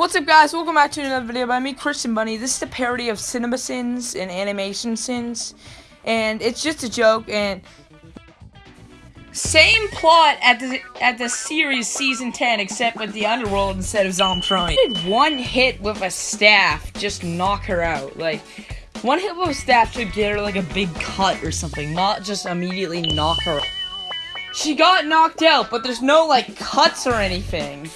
What's up guys, welcome back to another video by me, Christian Bunny. This is a parody of cinema sins and animation sins. And it's just a joke and same plot at the at the series season 10 except with the underworld instead of Zomtron. Did one hit with a staff just knock her out. Like one hit with a staff should get her like a big cut or something, not just immediately knock her. She got knocked out, but there's no like cuts or anything.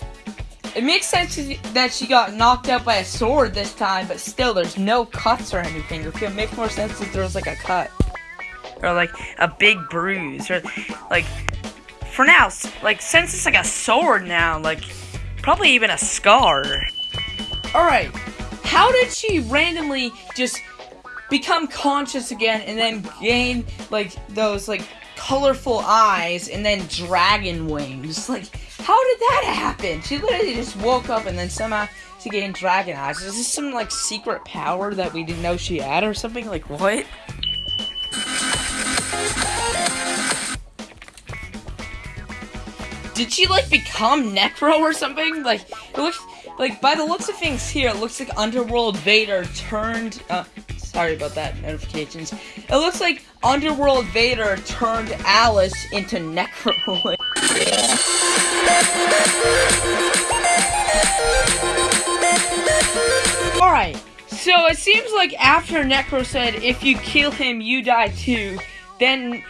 It makes sense that she got knocked out by a sword this time, but still, there's no cuts or anything. It makes more sense if there was like a cut. Or like a big bruise. Or like, for now, like, since it's like a sword now, like, probably even a scar. Alright, how did she randomly just become conscious again and then gain, like, those, like, colorful eyes and then dragon wings? Like, how did that happen? She literally just woke up and then somehow she gained dragon eyes. Is this some like secret power that we didn't know she had or something? Like what? Did she like become Necro or something? Like it looks like by the looks of things here, it looks like Underworld Vader turned uh sorry about that notifications. It looks like Underworld Vader turned Alice into Necro. Alright, so it seems like after Necro said, if you kill him, you die too, then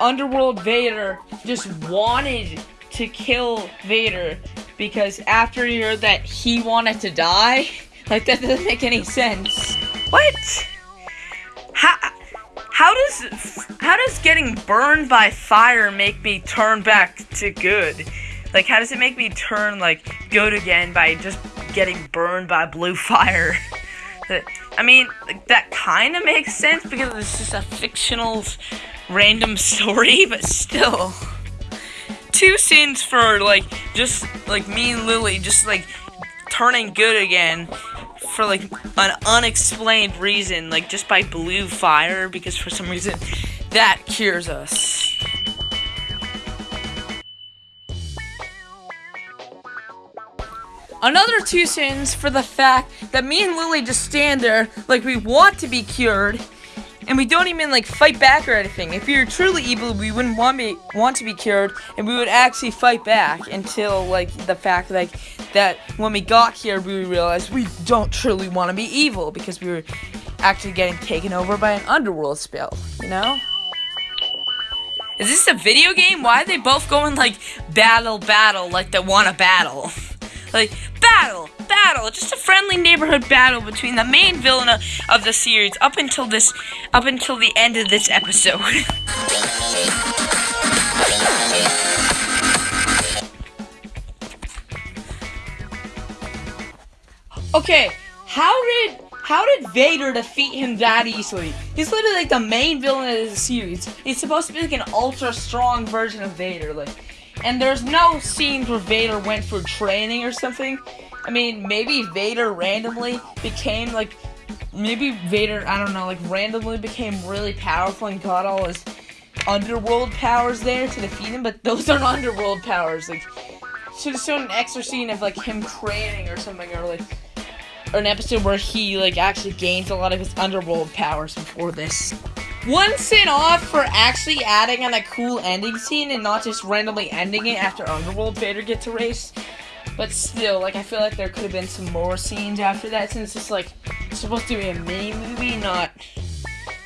Underworld Vader just wanted to kill Vader because after he heard that he wanted to die, like that doesn't make any sense. What? How, does how does getting burned by fire make me turn back to good? Like, how does it make me turn, like, good again by just getting burned by blue fire? I mean, like, that kind of makes sense because it's just a fictional, random story, but still. Two sins for, like, just, like, me and Lily just, like, turning good again for, like, an unexplained reason, like, just by blue fire, because for some reason that cures us. Another two sins for the fact that me and Lily just stand there like we want to be cured, and we don't even like fight back or anything. If were truly evil, we wouldn't want me want to be cured, and we would actually fight back until like the fact like that when we got here, we realized we don't truly want to be evil because we were actually getting taken over by an underworld spell. You know. Is this a video game? Why are they both going like battle, battle, like they want to battle? Like, battle, battle, just a friendly neighborhood battle between the main villain of, the series up until this, up until the end of this episode. okay, how did how did Vader defeat him that easily? He's literally like the main villain of the series. He's supposed to be like an ultra strong version of Vader. Like and there's no scenes where Vader went for training or something. I mean, maybe Vader randomly became like, maybe Vader, I don't know, like randomly became really powerful and got all his underworld powers there to defeat him, but those aren't underworld powers. Like, should have shown an extra scene of like him training or something, or like an episode where he like actually gains a lot of his underworld powers before this. One sin off for actually adding on a cool ending scene and not just randomly ending it after Underworld Vader gets erased. But still, like, I feel like there could have been some more scenes after that since it's, like, supposed to be a mini movie, not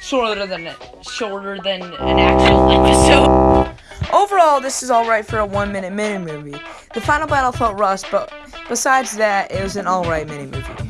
shorter than a, shorter than an actual episode. Overall, this is alright for a one minute mini movie. The final battle felt rushed, but besides that, it was an alright mini movie.